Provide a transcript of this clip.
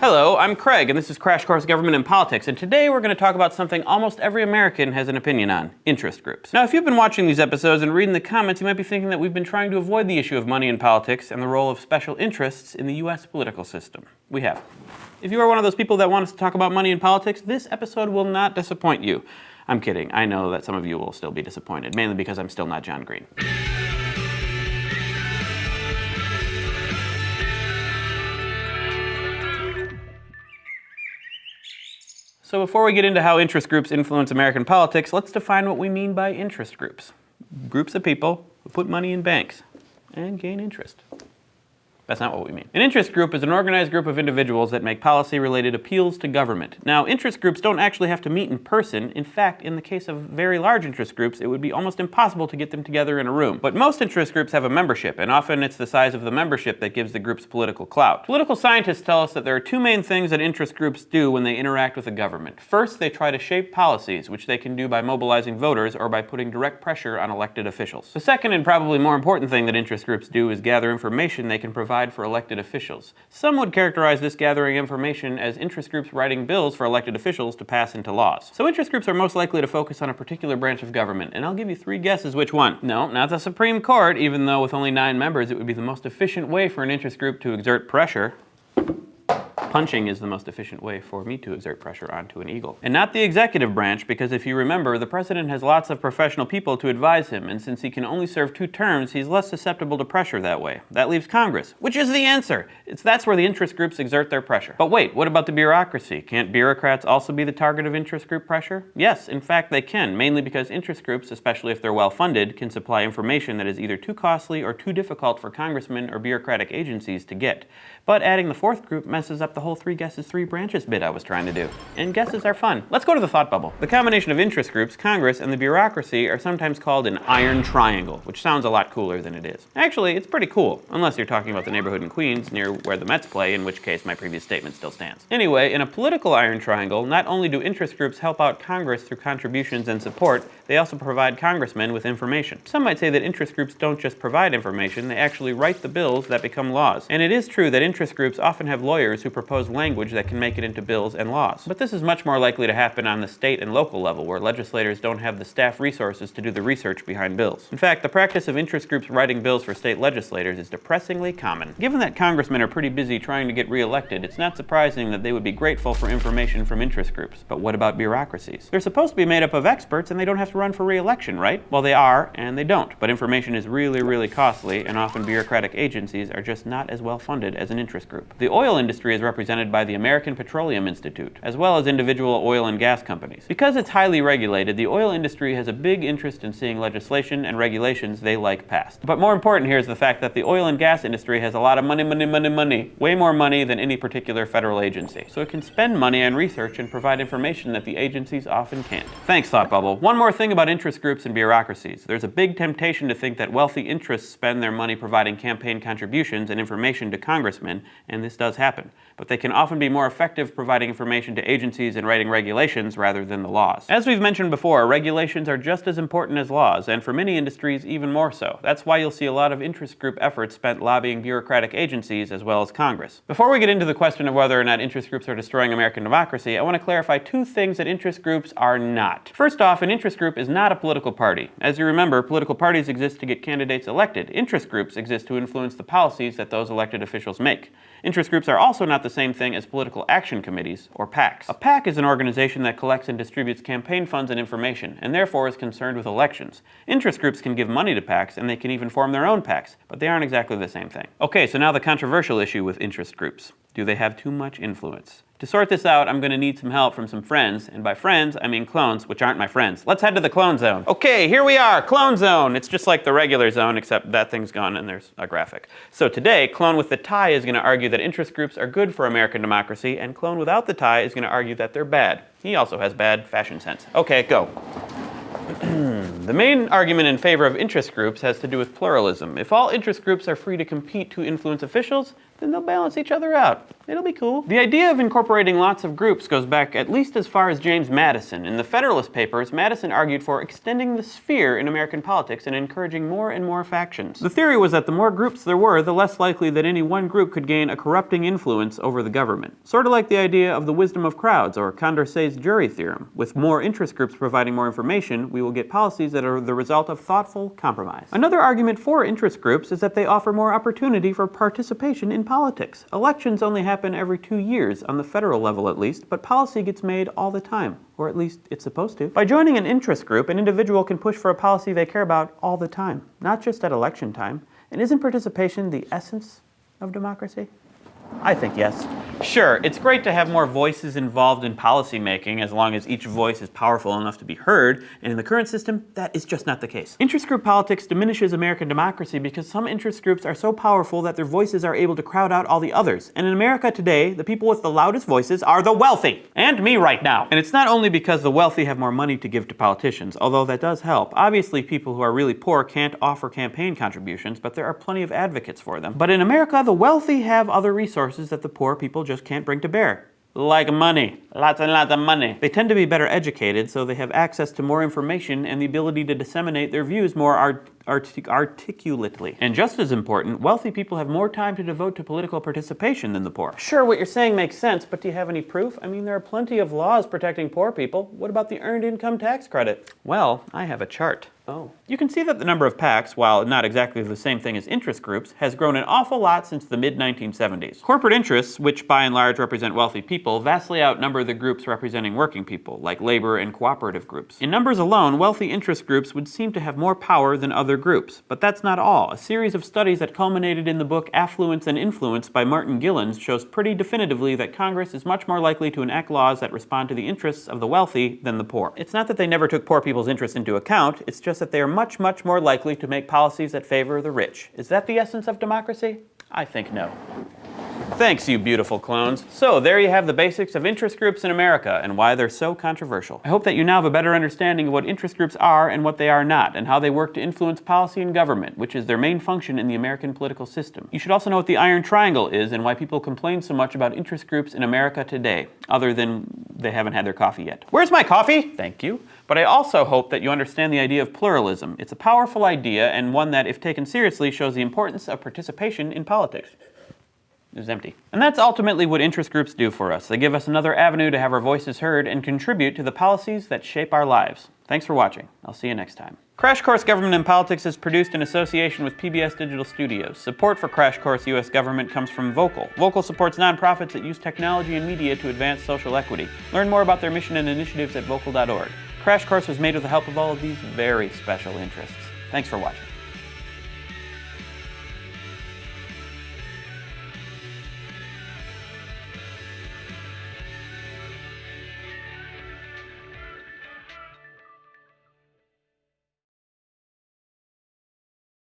Hello, I'm Craig, and this is Crash Course Government and Politics, and today we're going to talk about something almost every American has an opinion on, interest groups. Now, if you've been watching these episodes and reading the comments, you might be thinking that we've been trying to avoid the issue of money in politics and the role of special interests in the US political system. We have. If you are one of those people that want us to talk about money in politics, this episode will not disappoint you. I'm kidding. I know that some of you will still be disappointed, mainly because I'm still not John Green. So before we get into how interest groups influence American politics, let's define what we mean by interest groups. Groups of people who put money in banks and gain interest. That's not what we mean. An interest group is an organized group of individuals that make policy-related appeals to government. Now, interest groups don't actually have to meet in person. In fact, in the case of very large interest groups, it would be almost impossible to get them together in a room. But most interest groups have a membership, and often it's the size of the membership that gives the groups political clout. Political scientists tell us that there are two main things that interest groups do when they interact with the government. First, they try to shape policies, which they can do by mobilizing voters or by putting direct pressure on elected officials. The second and probably more important thing that interest groups do is gather information they can provide for elected officials. Some would characterize this gathering information as interest groups writing bills for elected officials to pass into laws. So interest groups are most likely to focus on a particular branch of government, and I'll give you three guesses which one. No, not the Supreme Court, even though with only nine members it would be the most efficient way for an interest group to exert pressure Punching is the most efficient way for me to exert pressure onto an eagle. And not the executive branch, because if you remember, the president has lots of professional people to advise him, and since he can only serve two terms, he's less susceptible to pressure that way. That leaves Congress, which is the answer. It's that's where the interest groups exert their pressure. But wait, what about the bureaucracy? Can't bureaucrats also be the target of interest group pressure? Yes, in fact they can, mainly because interest groups, especially if they're well funded, can supply information that is either too costly or too difficult for congressmen or bureaucratic agencies to get. But adding the fourth group messes up the whole three guesses, three branches bit I was trying to do. And guesses are fun. Let's go to the thought bubble. The combination of interest groups, Congress, and the bureaucracy are sometimes called an iron triangle, which sounds a lot cooler than it is. Actually, it's pretty cool, unless you're talking about the neighborhood in Queens near where the Mets play, in which case my previous statement still stands. Anyway, in a political iron triangle, not only do interest groups help out Congress through contributions and support, they also provide congressmen with information. Some might say that interest groups don't just provide information, they actually write the bills that become laws. And it is true that interest groups often have lawyers who propose language that can make it into bills and laws. But this is much more likely to happen on the state and local level, where legislators don't have the staff resources to do the research behind bills. In fact, the practice of interest groups writing bills for state legislators is depressingly common. Given that congressmen are pretty busy trying to get reelected, it's not surprising that they would be grateful for information from interest groups. But what about bureaucracies? They're supposed to be made up of experts and they don't have to run for reelection, right? Well, they are, and they don't. But information is really, really costly, and often bureaucratic agencies are just not as well funded as an interest group. The oil industry is represented by the American Petroleum Institute, as well as individual oil and gas companies. Because it's highly regulated, the oil industry has a big interest in seeing legislation and regulations they like passed. But more important here is the fact that the oil and gas industry has a lot of money, money, money, money, way more money than any particular federal agency. So it can spend money on research and provide information that the agencies often can't. Thanks, Thought Bubble. One more thing about interest groups and bureaucracies. There's a big temptation to think that wealthy interests spend their money providing campaign contributions and information to congressmen and this does happen but they can often be more effective providing information to agencies and writing regulations rather than the laws. As we've mentioned before, regulations are just as important as laws, and for many industries, even more so. That's why you'll see a lot of interest group efforts spent lobbying bureaucratic agencies as well as Congress. Before we get into the question of whether or not interest groups are destroying American democracy, I want to clarify two things that interest groups are not. First off, an interest group is not a political party. As you remember, political parties exist to get candidates elected. Interest groups exist to influence the policies that those elected officials make. Interest groups are also not the same thing as political action committees, or PACs. A PAC is an organization that collects and distributes campaign funds and information, and therefore is concerned with elections. Interest groups can give money to PACs, and they can even form their own PACs, but they aren't exactly the same thing. Okay, so now the controversial issue with interest groups. Do they have too much influence? To sort this out, I'm going to need some help from some friends, and by friends, I mean clones, which aren't my friends. Let's head to the clone zone. Okay, here we are, clone zone. It's just like the regular zone, except that thing's gone and there's a graphic. So today, clone with the tie is going to argue that interest groups are good for American democracy, and clone without the tie is going to argue that they're bad. He also has bad fashion sense. Okay, go. the main argument in favor of interest groups has to do with pluralism. If all interest groups are free to compete to influence officials, then they'll balance each other out. It'll be cool. The idea of incorporating lots of groups goes back at least as far as James Madison. In the Federalist Papers, Madison argued for extending the sphere in American politics and encouraging more and more factions. The theory was that the more groups there were, the less likely that any one group could gain a corrupting influence over the government. Sort of like the idea of the wisdom of crowds or Condorcet's jury theorem. With more interest groups providing more information, we will get policies that are the result of thoughtful compromise. Another argument for interest groups is that they offer more opportunity for participation in politics. Elections only happen every two years, on the federal level at least, but policy gets made all the time, or at least it's supposed to. By joining an interest group, an individual can push for a policy they care about all the time, not just at election time. And isn't participation the essence of democracy? I think yes. Sure, it's great to have more voices involved in policymaking as long as each voice is powerful enough to be heard, and in the current system, that is just not the case. Interest group politics diminishes American democracy because some interest groups are so powerful that their voices are able to crowd out all the others. And in America today, the people with the loudest voices are the wealthy, and me right now. And it's not only because the wealthy have more money to give to politicians, although that does help. Obviously, people who are really poor can't offer campaign contributions, but there are plenty of advocates for them. But in America, the wealthy have other resources that the poor people just can't bring to bear. Like money. Lots and lots of money. They tend to be better educated, so they have access to more information and the ability to disseminate their views more artic articulately. And just as important, wealthy people have more time to devote to political participation than the poor. Sure, what you're saying makes sense, but do you have any proof? I mean, there are plenty of laws protecting poor people. What about the Earned Income Tax Credit? Well, I have a chart. Oh. You can see that the number of PACs, while not exactly the same thing as interest groups, has grown an awful lot since the mid-1970s. Corporate interests, which by and large represent wealthy people, vastly outnumber the groups representing working people, like labor and cooperative groups. In numbers alone, wealthy interest groups would seem to have more power than other groups. But that's not all. A series of studies that culminated in the book Affluence and Influence by Martin Gilens shows pretty definitively that Congress is much more likely to enact laws that respond to the interests of the wealthy than the poor. It's not that they never took poor people's interests into account, it's just that they are much, much more likely to make policies that favor the rich. Is that the essence of democracy? I think no. Thanks, you beautiful clones. So there you have the basics of interest groups in America and why they're so controversial. I hope that you now have a better understanding of what interest groups are and what they are not, and how they work to influence policy and government, which is their main function in the American political system. You should also know what the Iron Triangle is and why people complain so much about interest groups in America today, other than they haven't had their coffee yet. Where's my coffee? Thank you. But I also hope that you understand the idea of pluralism. It's a powerful idea and one that, if taken seriously, shows the importance of participation in politics is empty. And that's ultimately what interest groups do for us. They give us another avenue to have our voices heard and contribute to the policies that shape our lives. Thanks for watching. I'll see you next time. Crash Course Government and Politics is produced in association with PBS Digital Studios. Support for Crash Course U.S. Government comes from Voqal. Voqal supports nonprofits that use technology and media to advance social equity. Learn more about their mission and initiatives at voqal.org. Crash Course was made with the help of all of these very special interests. Thanks for watching.